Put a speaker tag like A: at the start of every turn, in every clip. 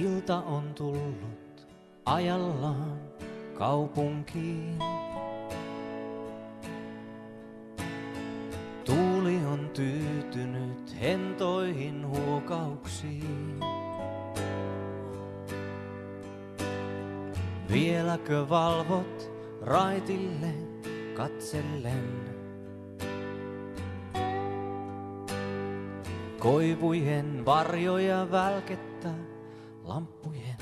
A: Ilta on tullut ajallaan kaupunkiin. Tuuli on tyytynyt hentoihin huokauksiin. Vieläkö valvot raitille katsellen? Koivujen varjoja välkettä lampo je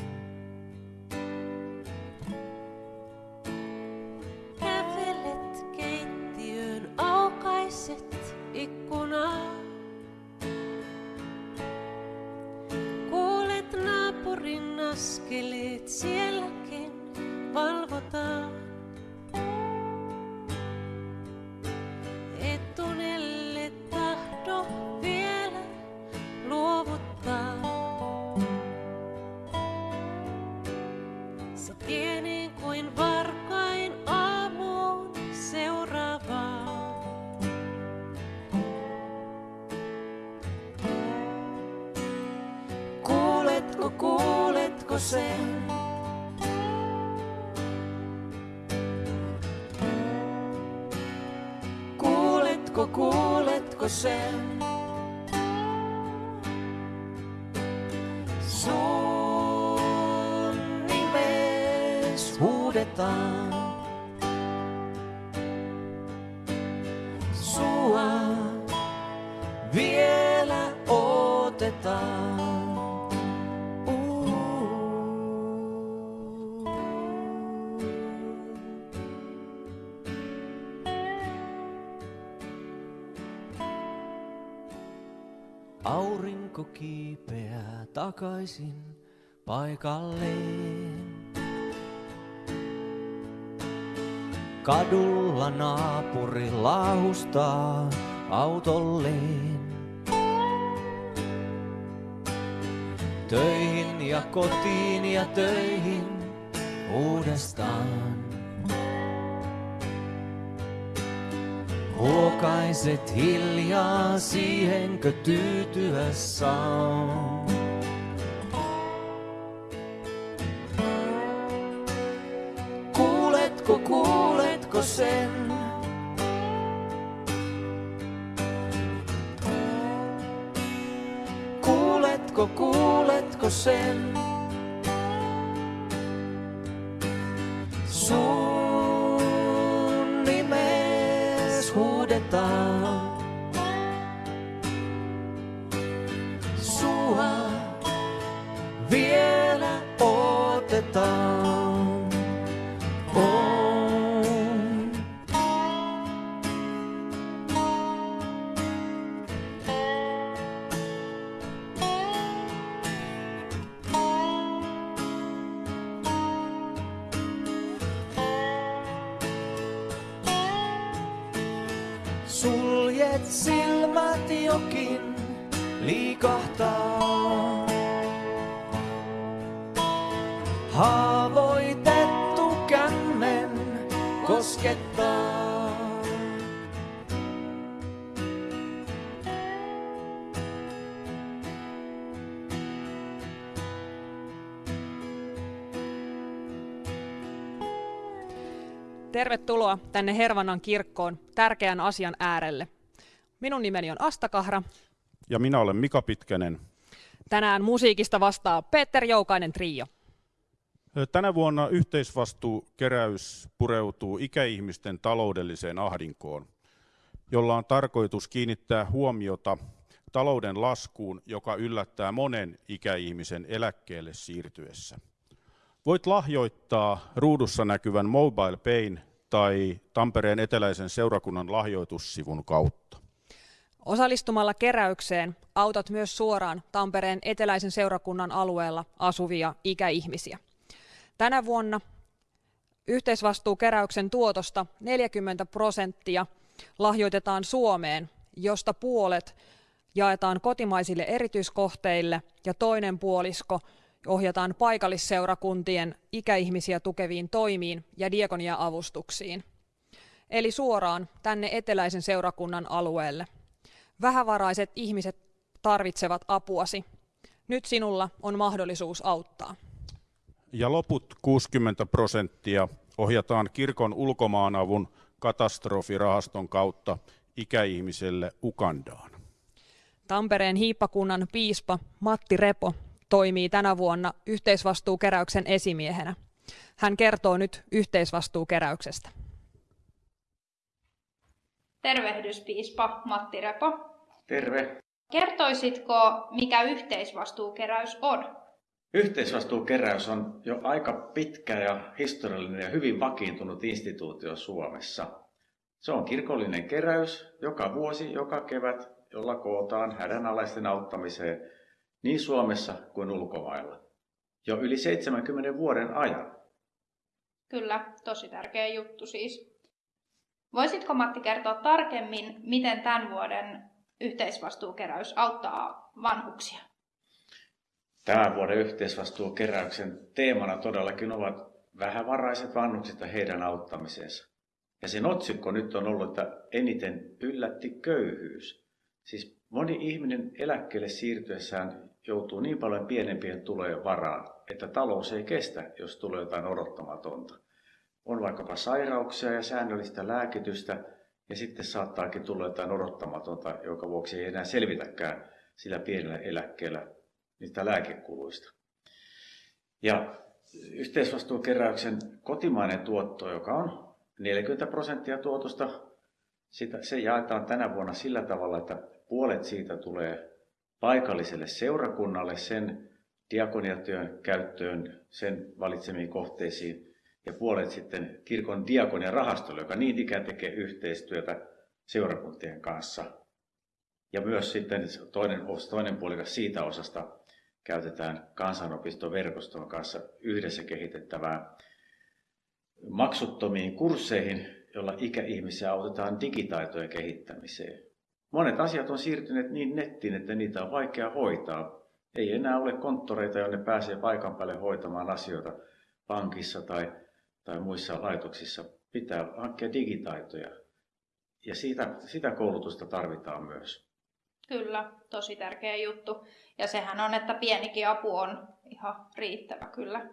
A: sen? Kuuletko, kuuletko sen? Takaisin paikalleen. Kadulla naapuri laahustaa autolleen. Töihin ja kotiin ja töihin uudestaan. Huokaiset hiljaa siihenkö tyytyä saa. Kuuletko, kuuletko sen? Kuuletko, kuuletko sen?
B: Tervetuloa tänne Hervannan kirkkoon tärkeän asian äärelle. Minun nimeni on Asta Kahra.
C: Ja minä olen Mika Pitkänen.
B: Tänään musiikista vastaa Peter Joukainen Trio.
C: Tänä vuonna yhteisvastuukeräys pureutuu ikäihmisten taloudelliseen ahdinkoon, jolla on tarkoitus kiinnittää huomiota talouden laskuun, joka yllättää monen ikäihmisen eläkkeelle siirtyessä. Voit lahjoittaa ruudussa näkyvän Mobile Payn tai Tampereen eteläisen seurakunnan lahjoitussivun kautta.
B: Osallistumalla keräykseen autat myös suoraan Tampereen eteläisen seurakunnan alueella asuvia ikäihmisiä. Tänä vuonna yhteisvastuukeräyksen tuotosta 40 prosenttia lahjoitetaan Suomeen, josta puolet jaetaan kotimaisille erityiskohteille ja toinen puolisko ohjataan paikallisseurakuntien ikäihmisiä tukeviin toimiin ja diakonia-avustuksiin. Eli suoraan tänne eteläisen seurakunnan alueelle. Vähävaraiset ihmiset tarvitsevat apuasi. Nyt sinulla on mahdollisuus auttaa.
C: Ja loput 60 prosenttia ohjataan kirkon ulkomaanavun katastrofirahaston kautta ikäihmiselle Ukandaan.
B: Tampereen hiippakunnan piispa Matti Repo toimii tänä vuonna yhteisvastuukeräyksen esimiehenä. Hän kertoo nyt yhteisvastuukeräyksestä.
D: Tervehdys piispa Matti Repo.
E: Terve.
D: Kertoisitko, mikä yhteisvastuukeräys on?
E: Yhteisvastuukeräys on jo aika pitkä ja historiallinen ja hyvin vakiintunut instituutio Suomessa. Se on kirkollinen keräys joka vuosi, joka kevät, jolla kootaan hädänalaisten auttamiseen niin Suomessa kuin ulkomailla. Jo yli 70 vuoden ajan.
D: Kyllä, tosi tärkeä juttu siis. Voisitko Matti kertoa tarkemmin, miten tämän vuoden yhteisvastuukeräys auttaa vanhuksia?
E: Tämän vuoden yhteisvastuukeräyksen teemana todellakin ovat vähävaraiset vanhukset ja heidän auttamisensa. Ja sen otsikko nyt on ollut, että eniten yllätti köyhyys. Siis moni ihminen eläkkeelle siirtyessään joutuu niin paljon pienempien tulojen varaan, että talous ei kestä, jos tulee jotain odottamatonta. On vaikkapa sairauksia ja säännöllistä lääkitystä, ja sitten saattaakin tulla jotain odottamatonta, joka vuoksi ei enää selvitäkään sillä pienellä eläkkeellä niistä lääkekuluista. Ja yhteisvastuukeräyksen kotimainen tuotto, joka on 40 prosenttia tuotosta, sitä, se jaetaan tänä vuonna sillä tavalla, että puolet siitä tulee paikalliselle seurakunnalle sen diakoniatyön käyttöön, sen valitsemiin kohteisiin, ja puolet sitten kirkon diakoniarahastolle, joka niin ikään tekee yhteistyötä seurakuntien kanssa. Ja myös sitten toinen, toinen puolikas siitä osasta käytetään kansanopistoverkoston kanssa yhdessä kehitettävään maksuttomiin kursseihin, jolla ikäihmisiä autetaan digitaitojen kehittämiseen. Monet asiat on siirtyneet niin nettiin, että niitä on vaikea hoitaa. Ei enää ole konttoreita, jonne pääsee paikan päälle hoitamaan asioita pankissa tai, tai muissa laitoksissa. Pitää hankkia digitaitoja. Ja siitä, sitä koulutusta tarvitaan myös.
D: Kyllä, tosi tärkeä juttu. Ja sehän on, että pienikin apu on ihan riittävä kyllä.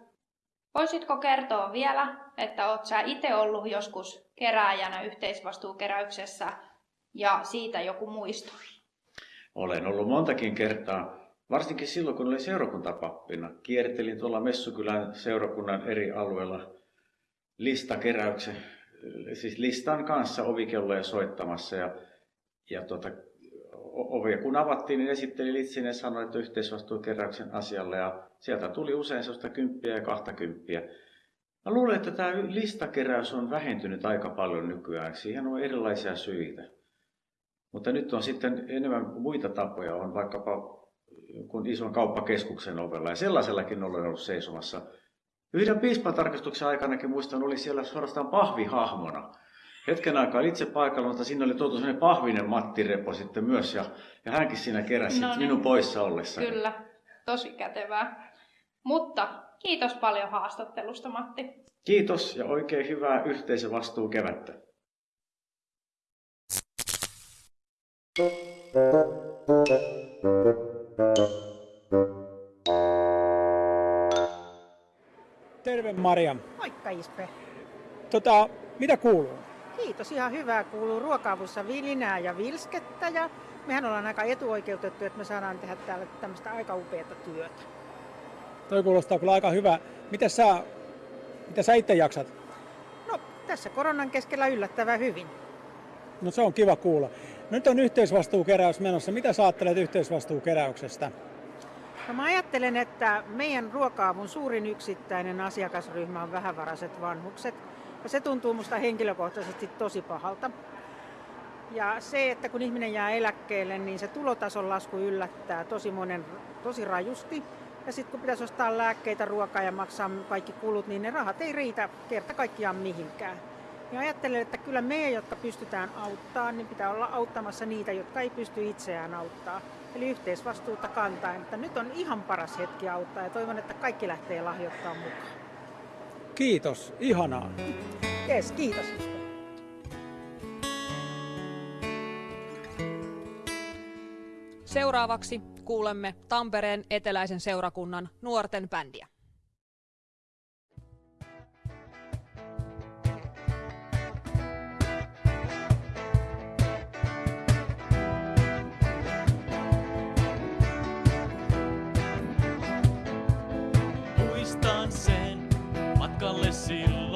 D: Voisitko kertoa vielä, että olet sä itse ollut joskus kerääjänä yhteisvastuukeräyksessä ja siitä joku muisto?
E: Olen ollut montakin kertaa, varsinkin silloin kun olin seurakuntapappina. Kiertelin tuolla Messukylän seurakunnan eri alueilla listakeräyksen, siis listan kanssa ovikelloja soittamassa ja, ja tuota, ovia kun avattiin, niin esitteli litsin ja sanoi, että yhteisvastuukeräyksen asialle ja sieltä tuli usein sellaista kymppiä ja kahta kymppiä. Mä luulen, että tämä listakeräys on vähentynyt aika paljon nykyään. Siihen on erilaisia syitä. Mutta nyt on sitten enemmän muita tapoja. On vaikkapa kun ison kauppakeskuksen ovella ja sellaisellakin olen ollut seisomassa. Yhden piispan tarkastuksen aikanakin muistan, oli siellä suorastaan pahvihahmona hetken aikaa itse paikalla, mutta siinä oli tuotu sellainen pahvinen Matti Repo sitten myös, ja, ja hänkin siinä keräsi no niin. minun poissa ollessa.
D: Kyllä, tosi kätevää. Mutta kiitos paljon haastattelusta, Matti.
E: Kiitos ja oikein hyvää yhteisövastuu kevättä.
F: Terve Maria.
G: Moikka Ispe.
F: Tota, mitä kuuluu?
G: Kiitos, ihan hyvää. Kuuluu ruokaavussa vilinää ja vilskettä ja mehän ollaan aika etuoikeutettu, että me saadaan tehdä täällä tämmöistä aika upeata työtä.
F: Toi kuulostaa kyllä aika hyvä. Miten sä, mitä sä itse jaksat?
G: No, tässä koronan keskellä yllättävän hyvin.
F: No se on kiva kuulla. Nyt on yhteisvastuukeräys menossa. Mitä sä ajattelet yhteisvastuukeräyksestä?
G: No mä ajattelen, että meidän ruokaavun suurin yksittäinen asiakasryhmä on vähävaraiset vanhukset. Ja se tuntuu musta henkilökohtaisesti tosi pahalta. Ja se, että kun ihminen jää eläkkeelle, niin se tulotason lasku yllättää tosi monen tosi rajusti. Ja sitten kun pitäisi ostaa lääkkeitä, ruokaa ja maksaa kaikki kulut, niin ne rahat ei riitä kerta kaikkiaan mihinkään. Ja ajattelen, että kyllä me, jotka pystytään auttaa, niin pitää olla auttamassa niitä, jotka ei pysty itseään auttaa. Eli yhteisvastuuta kantaen, että nyt on ihan paras hetki auttaa ja toivon, että kaikki lähtee lahjoittamaan mukaan.
F: Kiitos, ihanaa.
G: Yes, kiitos.
B: Seuraavaksi kuulemme Tampereen eteläisen seurakunnan nuorten bändiä.
H: see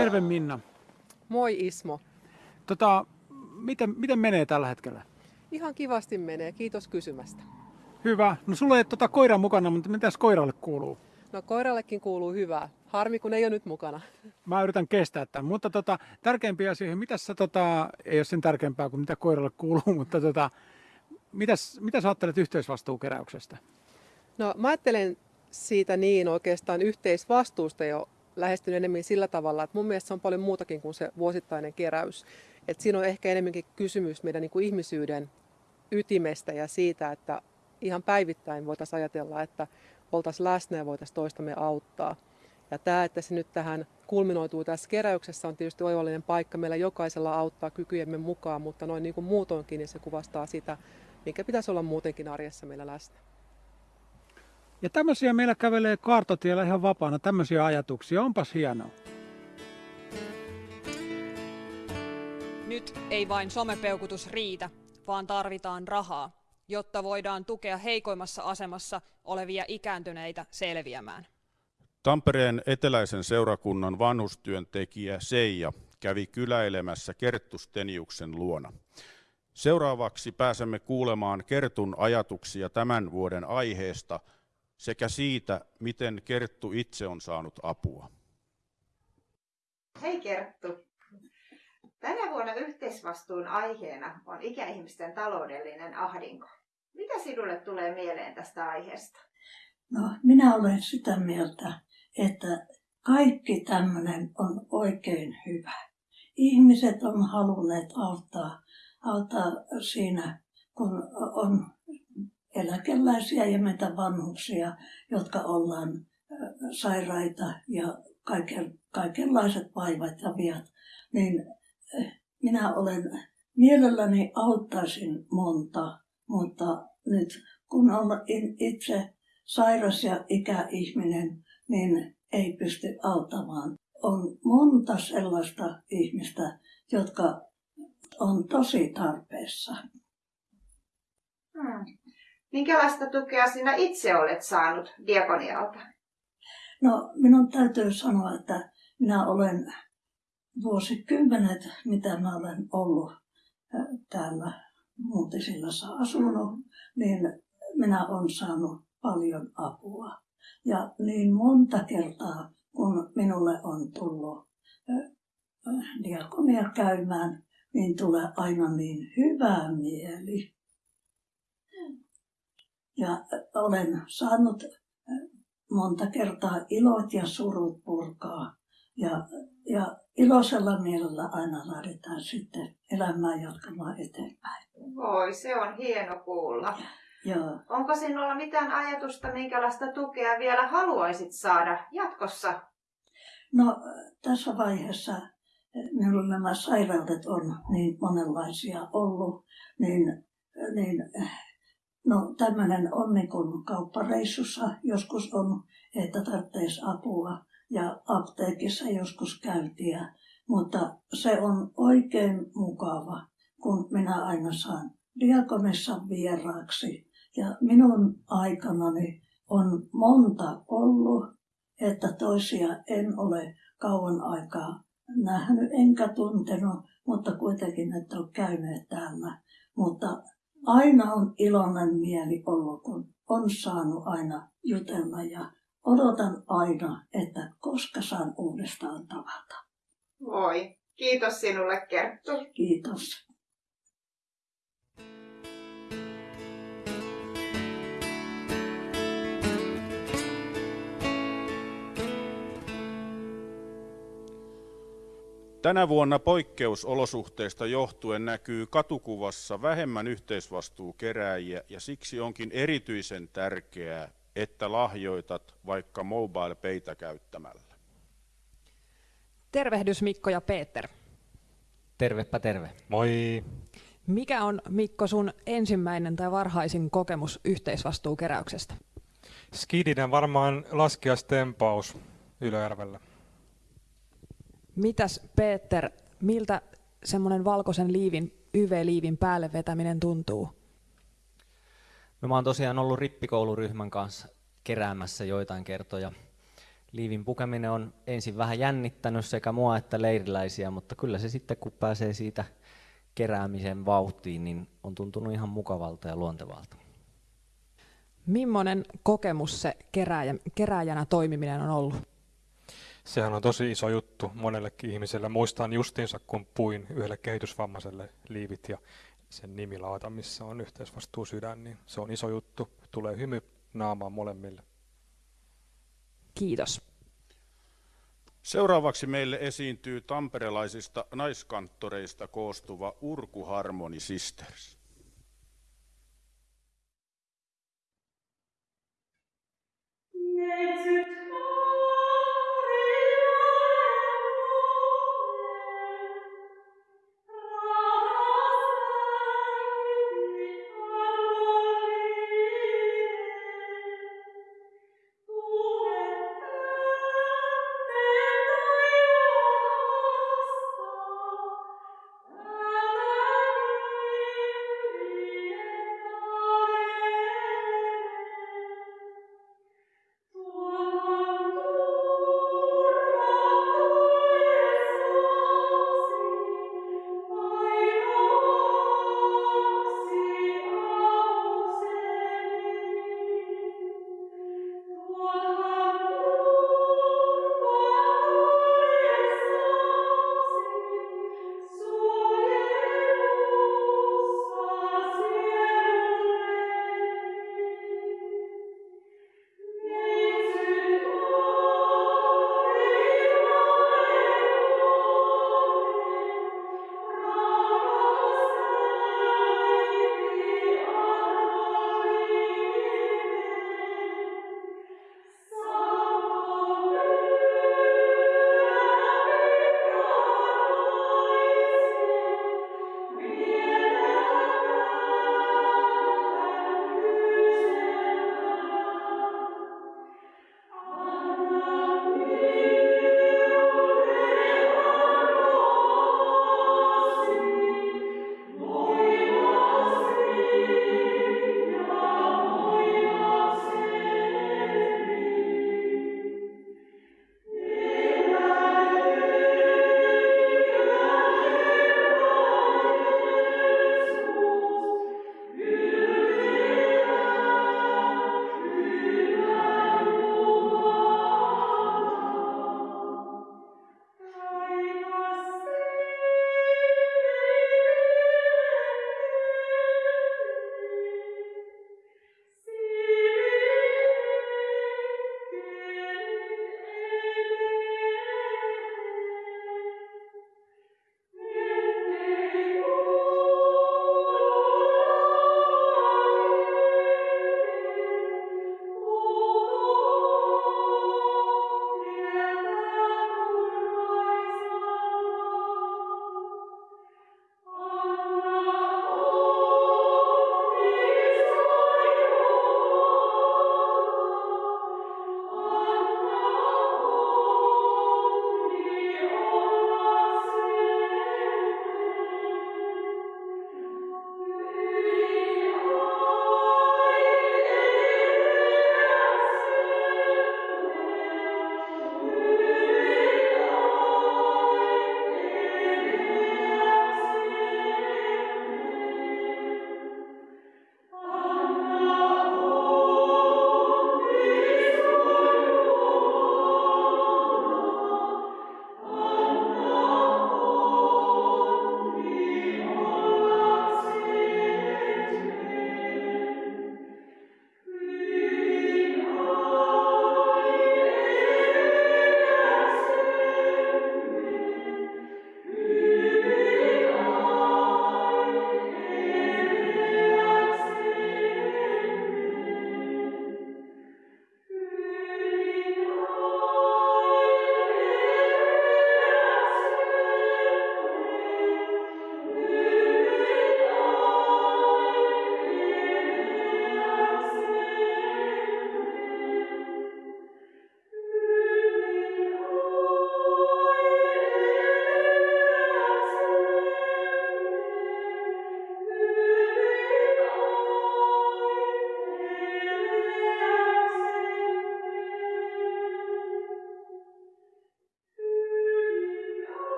F: Terve Minna.
I: Moi Ismo.
F: Tota, miten, miten menee tällä hetkellä?
I: Ihan kivasti menee, kiitos kysymästä.
F: Hyvä. No sulla ei tota koiraa mukana, mutta mitäs koiralle kuuluu?
I: No koirallekin kuuluu hyvää. Harmi, kun ei ole nyt mukana.
F: Mä yritän kestää tämän, mutta tota, tärkeimpiä asioihin, mitä sä, tota, ei ole sen tärkeämpää kuin mitä koiralle kuuluu, mutta tota, mitäs, mitä sä ajattelet yhteisvastuukeräyksestä?
I: No mä ajattelen siitä niin oikeastaan yhteisvastuusta jo lähestyn enemmän sillä tavalla, että mun mielestä se on paljon muutakin kuin se vuosittainen keräys. Et siinä on ehkä enemmänkin kysymys meidän niin kuin ihmisyyden ytimestä ja siitä, että ihan päivittäin voitaisiin ajatella, että oltaisiin läsnä ja voitaisiin toistamme auttaa. Ja tämä, että se nyt tähän kulminoituu tässä keräyksessä, on tietysti oivallinen paikka meillä jokaisella auttaa kykyjemme mukaan, mutta noin niin kuin muutoinkin, niin se kuvastaa sitä, mikä pitäisi olla muutenkin arjessa meillä läsnä.
F: Ja tämmöisiä meillä kävelee kartotiellä ihan vapaana, tämmöisiä ajatuksia, onpas hienoa.
B: Nyt ei vain somepeukutus riitä, vaan tarvitaan rahaa, jotta voidaan tukea heikoimmassa asemassa olevia ikääntyneitä selviämään.
C: Tampereen eteläisen seurakunnan vanhustyöntekijä Seija kävi kyläilemässä Kerttu Steniuksen luona. Seuraavaksi pääsemme kuulemaan Kertun ajatuksia tämän vuoden aiheesta sekä siitä, miten Kerttu itse on saanut apua.
J: Hei Kerttu. Tänä vuonna yhteisvastuun aiheena on ikäihmisten taloudellinen ahdinko. Mitä sinulle tulee mieleen tästä aiheesta?
K: No, minä olen sitä mieltä, että kaikki tämmöinen on oikein hyvä. Ihmiset on halunneet auttaa, auttaa siinä, kun on eläkeläisiä ja meitä vanhuksia, jotka ollaan sairaita ja kaiken, kaikenlaiset vaivat ja viat, niin minä olen mielelläni auttaisin monta, mutta nyt kun olen itse sairas ja ikäihminen, niin ei pysty auttamaan. On monta sellaista ihmistä, jotka on tosi tarpeessa.
J: Hmm. Minkälaista tukea sinä itse olet saanut diakonialta?
K: No, minun täytyy sanoa, että minä olen vuosikymmenet, mitä mä olen ollut täällä Muutisillassa asunut, niin minä olen saanut paljon apua. Ja niin monta kertaa, kun minulle on tullut diakonia käymään, niin tulee aina niin hyvä mieli. Ja olen saanut monta kertaa ilot ja surut purkaa. Ja, ja iloisella mielellä aina lähdetään sitten elämää jatkamaan eteenpäin.
J: Voi, se on hieno kuulla.
K: Joo.
J: Onko sinulla mitään ajatusta, minkälaista tukea vielä haluaisit saada jatkossa?
K: No tässä vaiheessa minulla nämä sairaudet on niin monenlaisia ollut, niin, niin no tämmöinen on niin kuin kauppareissussa joskus on, että tarvitsisi apua ja apteekissa joskus käyntiä, mutta se on oikein mukava, kun minä aina saan diakonissa vieraaksi. Ja minun aikanani on monta ollut, että toisia en ole kauan aikaa nähnyt enkä tuntenut, mutta kuitenkin että on käyneet täällä. Mutta aina on iloinen mieli ollut, kun on saanut aina jutella ja odotan aina, että koska saan uudestaan tavata.
J: Voi, kiitos sinulle Kerttu.
K: Kiitos.
C: Tänä vuonna poikkeusolosuhteista johtuen näkyy katukuvassa vähemmän yhteisvastuukeräjiä ja siksi onkin erityisen tärkeää, että lahjoitat vaikka mobile peitä käyttämällä.
B: Tervehdys Mikko ja Peter.
L: Tervepä terve.
M: Moi.
B: Mikä on Mikko sun ensimmäinen tai varhaisin kokemus yhteisvastuukeräyksestä?
M: Skidinen varmaan laskiastempaus Ylöjärvellä.
B: Mitäs Peter, miltä semmoinen valkoisen liivin, YV-liivin päälle vetäminen tuntuu?
L: No mä oon tosiaan ollut rippikouluryhmän kanssa keräämässä joitain kertoja. Liivin pukeminen on ensin vähän jännittänyt sekä mua että leiriläisiä, mutta kyllä se sitten kun pääsee siitä keräämisen vauhtiin, niin on tuntunut ihan mukavalta ja luontevalta.
B: Millainen kokemus se kerääjä, kerääjänä toimiminen on ollut?
M: Sehän on tosi iso juttu monellekin ihmiselle. Muistan justiinsa, kun puin yhdelle kehitysvammaiselle liivit ja sen nimilaata, missä on yhteisvastuu sydän, niin se on iso juttu. Tulee hymy naamaan molemmille.
B: Kiitos.
C: Seuraavaksi meille esiintyy tamperelaisista naiskanttoreista koostuva Urku Harmony Sisters.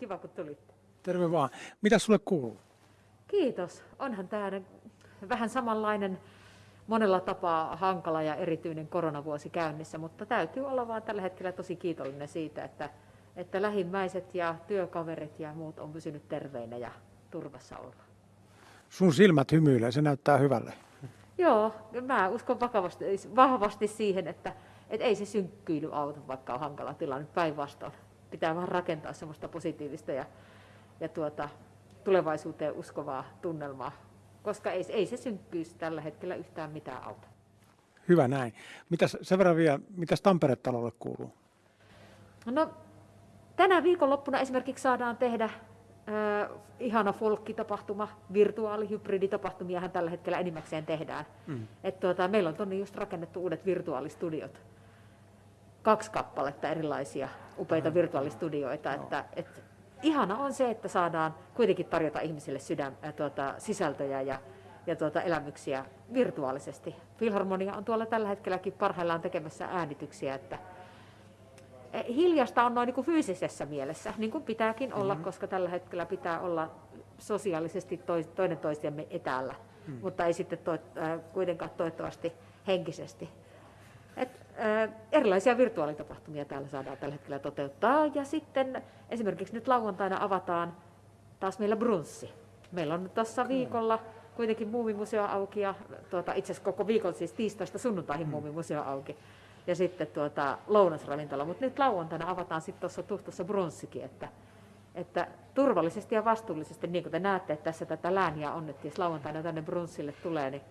N: Kiva kun tulitte.
F: Terve vaan. Mitä sulle kuuluu?
N: Kiitos. Onhan tämä vähän samanlainen monella tapaa hankala ja erityinen koronavuosi käynnissä, mutta täytyy olla vaan tällä hetkellä tosi kiitollinen siitä, että, että lähimmäiset ja työkaverit ja muut on pysynyt terveinä ja turvassa olla.
F: Sun silmät hymyilee, se näyttää hyvälle.
N: Joo, mä uskon vakavasti, vahvasti siihen, että, että ei se synkkyily auta, vaikka on hankala tilanne päinvastoin. Pitää vaan rakentaa semmoista positiivista ja, ja tuota, tulevaisuuteen uskovaa tunnelmaa, koska ei, ei se synkkyys tällä hetkellä yhtään mitään auta.
F: Hyvä näin. Mitäs, sen verran vielä, mitäs Tampere-talolle kuuluu?
N: No, tänä viikonloppuna esimerkiksi saadaan tehdä äh, ihana folkkitapahtuma, virtuaalihybriditapahtumiahan tällä hetkellä enimmäkseen tehdään.
F: Mm.
N: Et tuota, meillä on tuonne just rakennettu uudet virtuaalistudiot. Kaksi kappaletta erilaisia upeita virtuaalistudioita. Että, et, ihana on se, että saadaan kuitenkin tarjota ihmisille sydän, äh, tuota, sisältöjä ja, ja tuota, elämyksiä virtuaalisesti. Filharmonia on tuolla tällä hetkelläkin parhaillaan tekemässä äänityksiä, että Eh, hiljasta on noin niin kuin fyysisessä mielessä, niin kuin pitääkin olla,
F: Mhm.
N: koska tällä hetkellä pitää olla sosiaalisesti toinen toisiamme etäällä,
F: Mm.
N: mutta ei sitten to, äh, kuitenkaan toivottavasti henkisesti. Äh, erilaisia virtuaalitapahtumia täällä saadaan tällä hetkellä toteuttaa. Ja sitten esimerkiksi nyt lauantaina avataan taas meillä brunssi. Meillä on tuossa viikolla kuitenkin muumimuseo auki ja tuota, itse asiassa koko viikon siis tiistaista sunnuntaihin
F: Mm.
N: muumimuseo auki. Ja sitten tuota, lounasravintola, mutta nyt lauantaina avataan sitten tuossa Tuhtossa brunssikin, että, että turvallisesti ja vastuullisesti, niin kuin te näette, että tässä tätä lääniä on, että jos lauantaina tänne brunssille tulee, niin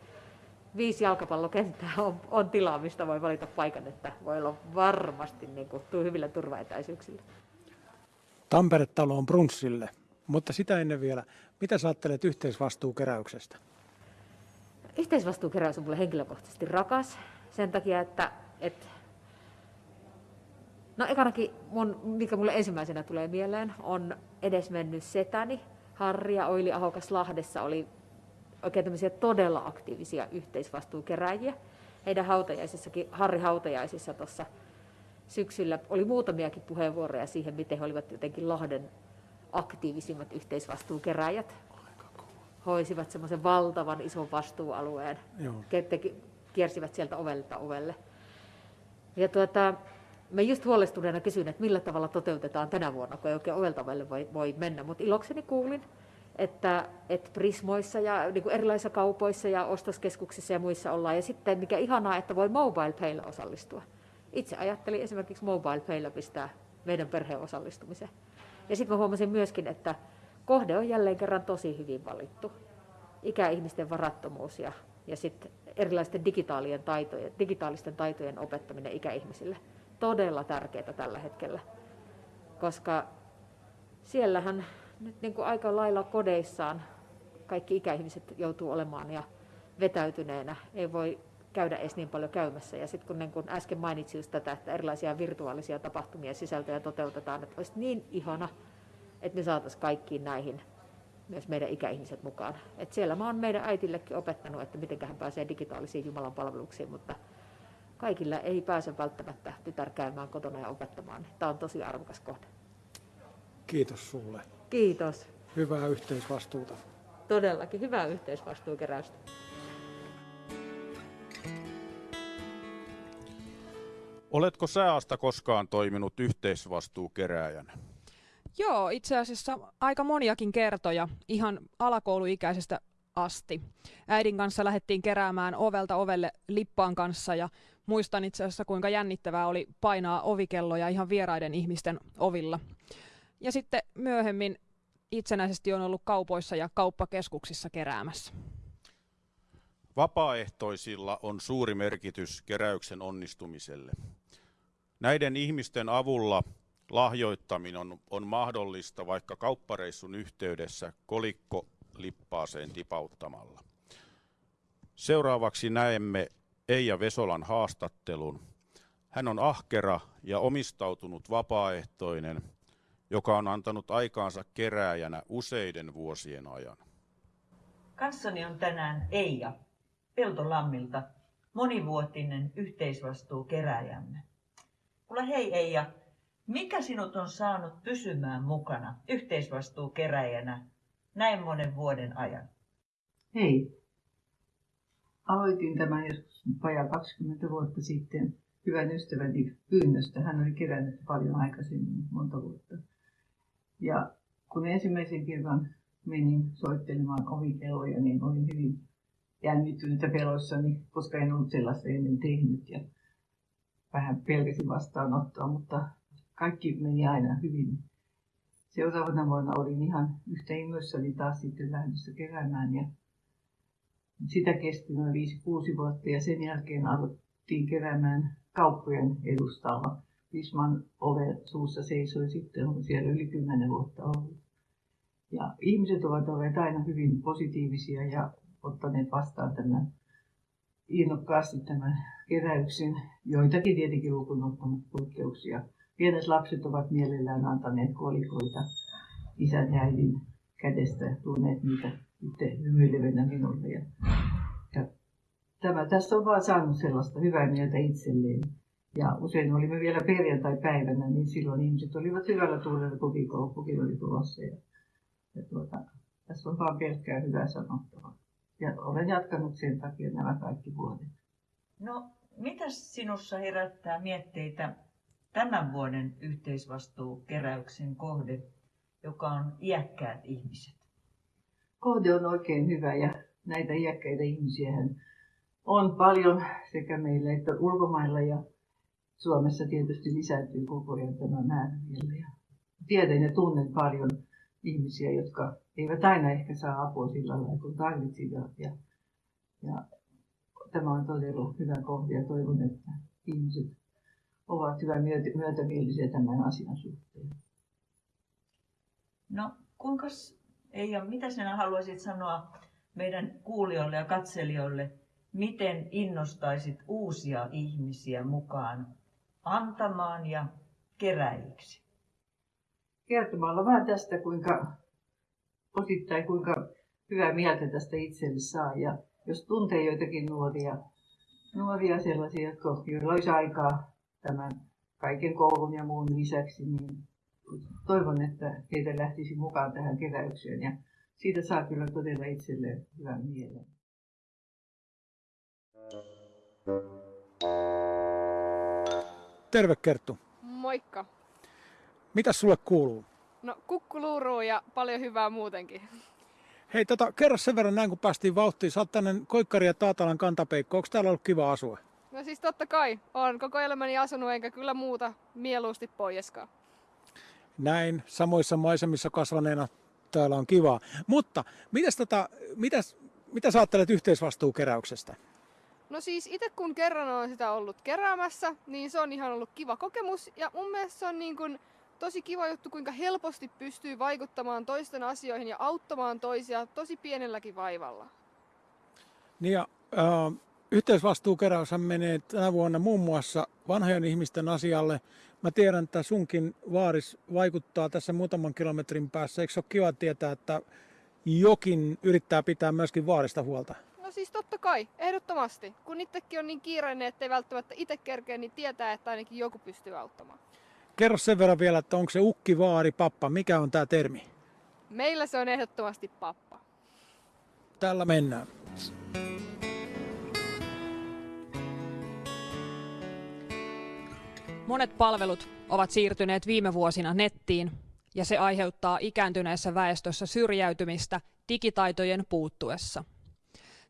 N: viisi jalkapallokenttää on, on tilaa, mistä voi valita paikan, että voi olla varmasti niin kuin, hyvillä turvaetäisyyksillä.
F: Tampere-talo on brunssille, mutta sitä ennen vielä, mitä sä ajattelet yhteisvastuukeräyksestä?
N: Yhteisvastuukeräys on mulle henkilökohtaisesti rakas sen takia, että, että no ekanakin mun, mikä mulle ensimmäisenä tulee mieleen, on edesmennyt setäni. Harri ja Oili Ahokas Lahdessa oli oikein tämmöisiä todella aktiivisia yhteisvastuukeräjiä. Heidän hautajaisissakin, Harri hautajaisissa tuossa syksyllä oli muutamiakin puheenvuoroja siihen, miten he olivat jotenkin Lahden aktiivisimmat yhteisvastuukeräjät. Hoisivat semmoisen valtavan ison vastuualueen,
F: Joo.
N: Kiersivät sieltä ovelta ovelle. Ja tuota, mä just huolestuneena kysyin, että millä tavalla toteutetaan tänä vuonna, kun ei oikein ovelta ovelle voi, voi mennä. Mutta ilokseni kuulin, että, että Prismoissa ja niin kuin erilaisissa kaupoissa ja ostoskeskuksissa ja muissa ollaan. Ja sitten mikä ihanaa, että voi mobile paylla osallistua. Itse ajattelin esimerkiksi mobile paylla pistää meidän perheen osallistumiseen. Ja sitten huomasin myöskin, että kohde on jälleen kerran tosi hyvin valittu. Ikäihmisten varattomuus ja, ja sitten erilaisten digitaalien taitojen, digitaalisten taitojen opettaminen ikäihmisille. Todella tärkeää tällä hetkellä, koska siellähän nyt niin kuin aika lailla kodeissaan kaikki ikäihmiset joutuu olemaan ja vetäytyneenä. Ei voi käydä edes niin paljon käymässä. Ja sitten kun, niin kun äsken mainitsin just tätä, että erilaisia virtuaalisia tapahtumia sisältöjä toteutetaan, että olisi niin ihana, että me saataisiin kaikkiin näihin myös meidän ikäihmiset mukaan. Et siellä mä oon meidän äitillekin opettanut, että miten hän pääsee digitaalisiin Jumalan palveluksiin, mutta kaikilla ei pääse välttämättä tytär käymään kotona ja opettamaan. Tämä on tosi arvokas kohde.
F: Kiitos sulle.
N: Kiitos.
F: Hyvää yhteisvastuuta.
N: Todellakin hyvää yhteisvastuukeräystä.
C: Oletko sääasta koskaan toiminut yhteisvastuukerääjänä?
B: Joo, itse asiassa aika moniakin kertoja, ihan alakouluikäisestä asti. Äidin kanssa lähdettiin keräämään ovelta ovelle lippaan kanssa ja muistan itse asiassa kuinka jännittävää oli painaa ovikelloja ihan vieraiden ihmisten ovilla. Ja sitten myöhemmin itsenäisesti on ollut kaupoissa ja kauppakeskuksissa keräämässä.
C: Vapaaehtoisilla on suuri merkitys keräyksen onnistumiselle. Näiden ihmisten avulla lahjoittaminen on, on mahdollista vaikka kauppareissun yhteydessä kolikko lippaaseen tipauttamalla. Seuraavaksi näemme Eija Vesolan haastattelun. Hän on ahkera ja omistautunut vapaaehtoinen, joka on antanut aikaansa kerääjänä useiden vuosien ajan.
O: Kanssani on tänään Eija Peltolammilta. monivuotinen yhteisvastuukeräjämme. Kuule hei Eija, mikä sinut on saanut pysymään mukana yhteisvastuukeräjänä näin monen vuoden ajan?
P: Hei. Aloitin tämän joskus vajaa 20 vuotta sitten hyvän ystäväni pyynnöstä. Hän oli kerännyt paljon aikaisemmin, monta vuotta. Ja kun ensimmäisen kerran menin soittelemaan ovikelloja, niin olin hyvin jännittynyt ja peloissani, koska en ollut sellaista ennen tehnyt. Ja vähän pelkäsin vastaanottoa, mutta kaikki meni aina hyvin. Seuraavana vuonna olin ihan yhtä innoissani taas sitten lähdössä keräämään ja sitä kesti noin 5-6 vuotta ja sen jälkeen aloittiin keräämään kauppojen edustalla. Visman ove suussa seisoi sitten, on siellä yli 10 vuotta ollut. Ja ihmiset ovat olleet aina hyvin positiivisia ja ottaneet vastaan tämän innokkaasti tämän keräyksen. Joitakin tietenkin lukuun ottamatta poikkeuksia. Pienet lapset ovat mielellään antaneet kolikoita isän ja äidin kädestä ja tuoneet niitä itse hymyilevänä minulle. Ja, ja tämä, tästä on vaan saanut sellaista hyvää mieltä itselleen. Ja usein olimme vielä perjantai-päivänä, niin silloin ihmiset olivat hyvällä tuulella, kun viikonloppukin oli tulossa. Ja, ja tuota, tässä on vaan pelkkää hyvää sanottavaa. Ja olen jatkanut sen takia nämä kaikki vuodet.
O: No, mitä sinussa herättää mietteitä tämän vuoden yhteisvastuukeräyksen kohde, joka on iäkkäät ihmiset?
P: Kohde on oikein hyvä ja näitä iäkkäitä ihmisiä on paljon sekä meillä että ulkomailla ja Suomessa tietysti lisääntyy koko ajan tämä määrä vielä. Ja tiedän ja tunnen paljon ihmisiä, jotka eivät aina ehkä saa apua sillä lailla kun tarvitsivat. Ja, ja tämä on todella hyvä kohde ja toivon, että ihmiset ovat hyvä myötämielisiä tämän asian suhteen.
O: No, kuinka Eija, mitä sinä haluaisit sanoa meidän kuulijoille ja katselijoille, miten innostaisit uusia ihmisiä mukaan antamaan ja keräjiksi?
P: Kertomalla vähän tästä, kuinka osittain kuinka hyvää mieltä tästä itselle saa. Ja jos tuntee joitakin nuoria, nuoria sellaisia, jotka, joilla olisi aikaa tämän kaiken koulun ja muun lisäksi, niin toivon, että heitä lähtisi mukaan tähän keräykseen. Ja siitä saa kyllä todella itselleen hyvän mielen.
F: Terve Kerttu.
Q: Moikka.
F: Mitä sulle kuuluu?
Q: No kukkuluuruu ja paljon hyvää muutenkin.
F: Hei, tota, kerro sen verran näin, kun päästiin vauhtiin. Sä oot tänne Koikkari ja Taatalan kantapeikko. Onko täällä ollut kiva asua?
Q: No siis totta kai. on koko elämäni asunut enkä kyllä muuta mieluusti poieskaan.
F: Näin, samoissa maisemissa kasvaneena täällä on kivaa. Mutta mitäs tota, mitäs, mitä sä ajattelet yhteisvastuukeräyksestä?
Q: No siis itse kun kerran olen sitä ollut keräämässä, niin se on ihan ollut kiva kokemus. Ja mun mielestä se on niin kuin tosi kiva juttu, kuinka helposti pystyy vaikuttamaan toisten asioihin ja auttamaan toisia tosi pienelläkin vaivalla.
F: Niin ja äh, yhteisvastuukeräyshän menee tänä vuonna muun muassa vanhojen ihmisten asialle. Mä tiedän, että sunkin vaaris vaikuttaa tässä muutaman kilometrin päässä. Eikö se ole kiva tietää, että jokin yrittää pitää myöskin vaarista huolta?
Q: No siis totta kai, ehdottomasti. Kun itsekin on niin kiireinen, ettei välttämättä itse kerkeä, niin tietää, että ainakin joku pystyy auttamaan.
F: Kerro sen verran vielä, että onko se ukki, vaari, pappa, mikä on tämä termi?
Q: Meillä se on ehdottomasti pappa.
F: Tällä mennään.
B: Monet palvelut ovat siirtyneet viime vuosina nettiin ja se aiheuttaa ikääntyneessä väestössä syrjäytymistä digitaitojen puuttuessa.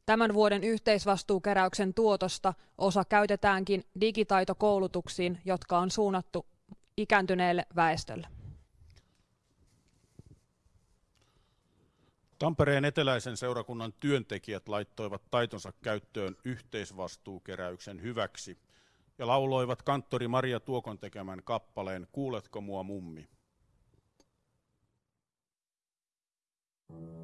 B: Tämän vuoden yhteisvastuukeräyksen tuotosta osa käytetäänkin digitaitokoulutuksiin, jotka on suunnattu ikääntyneelle väestölle.
C: Tampereen eteläisen seurakunnan työntekijät laittoivat taitonsa käyttöön yhteisvastuukeräyksen hyväksi ja lauloivat kanttori Maria Tuokon tekemän kappaleen Kuuletko mua mummi?
H: Kuuletko mua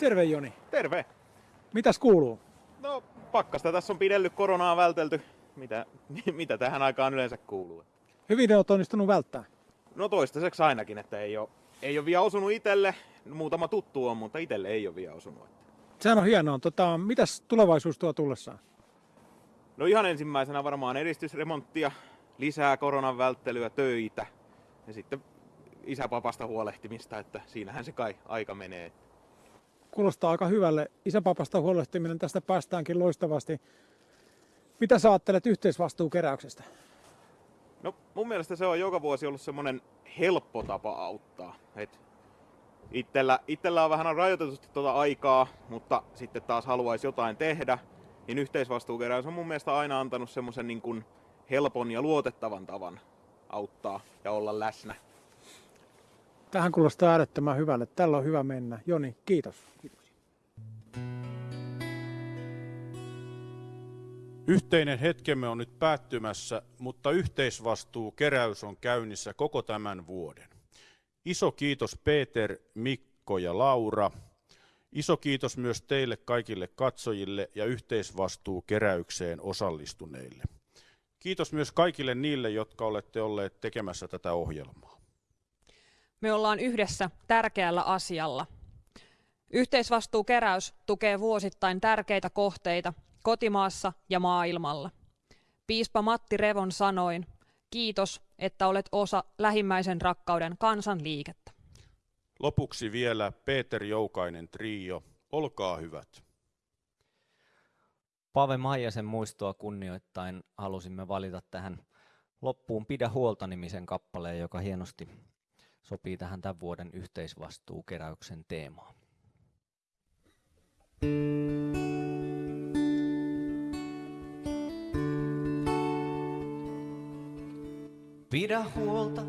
F: Terve Joni.
R: Terve.
F: Mitäs kuuluu?
R: No, pakkasta tässä on pidellyt koronaa vältelty. Mitä, mitä tähän aikaan yleensä kuuluu?
F: Hyvin olet onnistunut välttää.
R: No toistaiseksi ainakin, että ei ole, ei ole vielä osunut itelle. Muutama tuttu on, mutta itelle ei ole vielä osunut.
F: Sehän on hienoa. Tota, mitäs tulevaisuus tuo tullessaan?
R: No ihan ensimmäisenä varmaan eristysremonttia, lisää koronan välttelyä, töitä ja sitten isäpapasta huolehtimista, että siinähän se kai aika menee.
F: Kuulostaa aika hyvälle. Isäpapasta huolehtiminen tästä päästäänkin loistavasti. Mitä sä ajattelet yhteisvastuukeräyksestä?
R: No mun mielestä se on joka vuosi ollut semmonen helppo tapa auttaa. Et itellä, itellä on vähän rajoitetusti tuota aikaa, mutta sitten taas haluaisi jotain tehdä, niin yhteisvastuukeräys on mun mielestä aina antanut semmoisen niin helpon ja luotettavan tavan auttaa ja olla läsnä.
F: Tähän kuulostaa äärettömän hyvälle. Tällä on hyvä mennä. Joni, kiitos.
C: Yhteinen hetkemme on nyt päättymässä, mutta yhteisvastuukeräys on käynnissä koko tämän vuoden. Iso kiitos Peter, Mikko ja Laura. Iso kiitos myös teille kaikille katsojille ja yhteisvastuukeräykseen osallistuneille. Kiitos myös kaikille niille, jotka olette olleet tekemässä tätä ohjelmaa.
B: Me ollaan yhdessä tärkeällä asialla. Yhteisvastuukeräys tukee vuosittain tärkeitä kohteita kotimaassa ja maailmalla. Piispa Matti Revon sanoin, kiitos, että olet osa lähimmäisen rakkauden kansanliikettä.
C: Lopuksi vielä Peter Joukainen trio. Olkaa hyvät.
L: Pave Maijasen muistoa kunnioittain halusimme valita tähän loppuun Pidä huolta-nimisen kappaleen, joka hienosti sopii tähän tämän vuoden yhteisvastuukeräyksen teemaan.
A: Pidä huolta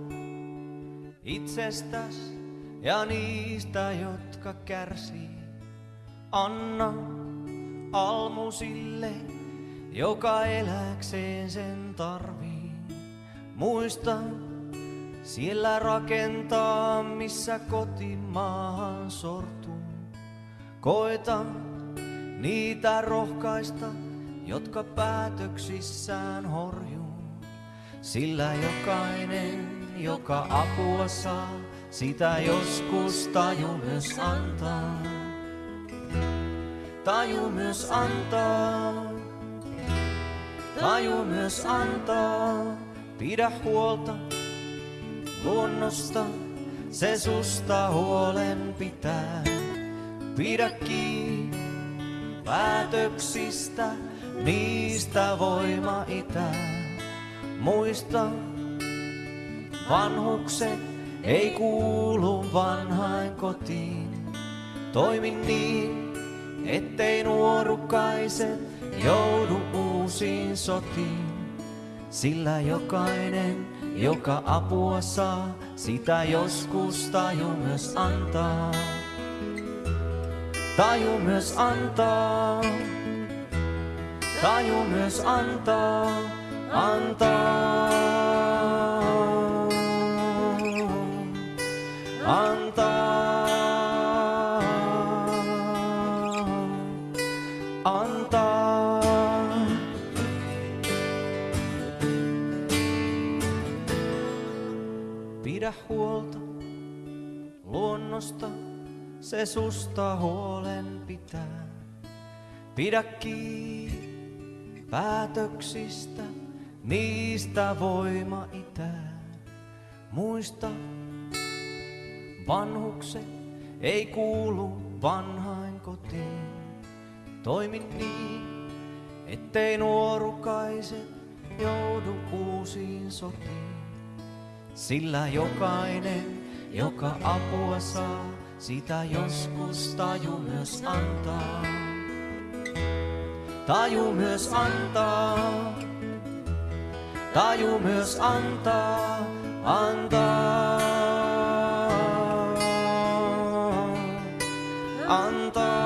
A: itsestäs ja niistä, jotka kärsii. Anna almu sille, joka eläkseen sen tarvii. Muista siellä rakentaa, missä kotimaahan sortuu. Koeta niitä rohkaista, jotka päätöksissään horjuu. Sillä jokainen, joka apua saa, sitä joskus taju myös antaa. Taju myös antaa, taju myös antaa. Pidä huolta luonnosta, se susta huolen pitää. Pidä kiinni päätöksistä, niistä voima itää. Muista, vanhukset ei kuulu vanhain kotiin. Toimi niin, ettei nuorukaiset joudu uusiin sotiin. Sillä jokainen, joka apua saa, sitä joskus taju myös antaa. Taju myös antaa, taju myös antaa, antaa. Antaa, huolta luonnosta, se susta huolen pitää. Pidä kiinni päätöksistä, niistä voima itää. Muista, vanhukset ei kuulu vanhain kotiin. Toimi niin, ettei nuorukaiset joudu uusiin sotiin. Sillä jokainen, joka apua saa, sitä joskus taju myös antaa. Taju myös antaa, taju myös antaa, antaa. Antaa.